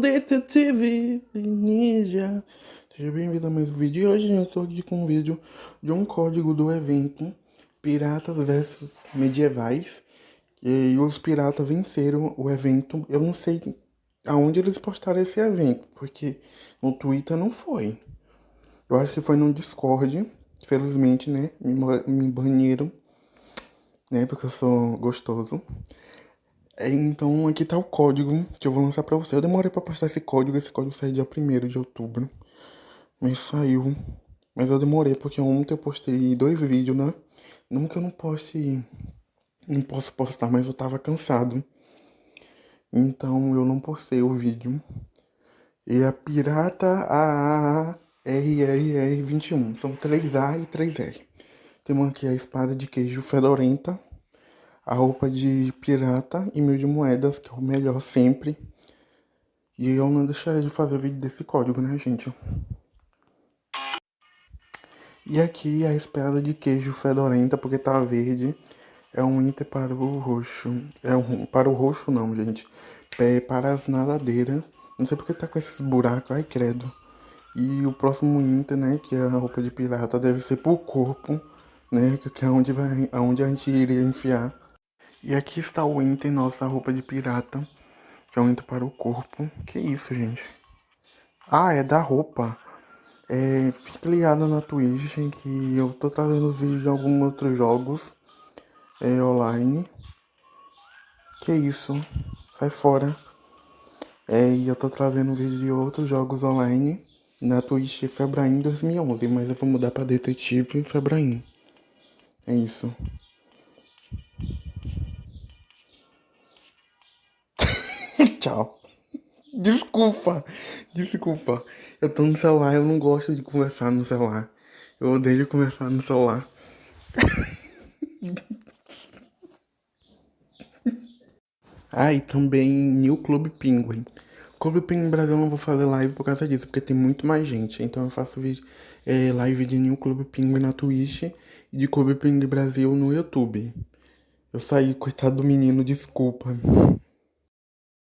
Detetive ninja. Seja bem-vindo a mais um vídeo. E hoje eu estou aqui com um vídeo de um código do evento Piratas versus Medievais. E os piratas venceram o evento. Eu não sei aonde eles postaram esse evento, porque no Twitter não foi. Eu acho que foi no Discord. Felizmente, né? Me, me baniram né? Porque eu sou gostoso. É, então aqui tá o código que eu vou lançar pra você. Eu demorei pra postar esse código, esse código saiu dia 1 de outubro. Mas saiu. Mas eu demorei porque ontem eu postei dois vídeos, né? Nunca eu não poste. Não posso postar, mas eu tava cansado. Então eu não postei o vídeo. E a Pirata AARRR21. São 3A e 3R. Temos aqui a espada de queijo fedorenta, a roupa de pirata e mil de moedas, que é o melhor sempre. E eu não deixarei de fazer vídeo desse código, né, gente? E aqui a espada de queijo fedorenta, porque tá verde. É um item para o roxo. É um para o roxo não, gente. É para as nadadeiras. Não sei porque tá com esses buracos, ai credo. E o próximo item, né, que é a roupa de pirata, deve ser pro corpo né? Que é onde, vai, aonde a gente iria enfiar. E aqui está o item, nossa roupa de pirata. Que é um item para o corpo. Que isso, gente? Ah, é da roupa. É, fique ligado na Twitch que eu tô trazendo vídeos de alguns outros jogos é, online. Que isso? Sai fora. É, e eu tô trazendo vídeo de outros jogos online na Twitch Febraim 2011, mas eu vou mudar para Detetive Febraim. É isso. Tchau. Desculpa. Desculpa. Eu tô no celular, eu não gosto de conversar no celular. Eu odeio conversar no celular. ah, e também New Club Penguin. Clube Penguin Brasil eu não vou fazer live por causa disso, porque tem muito mais gente. Então eu faço vídeo, é, live de New Clube Penguin na Twitch e de Clube Penguin Brasil no YouTube. Eu saí, coitado do menino, desculpa.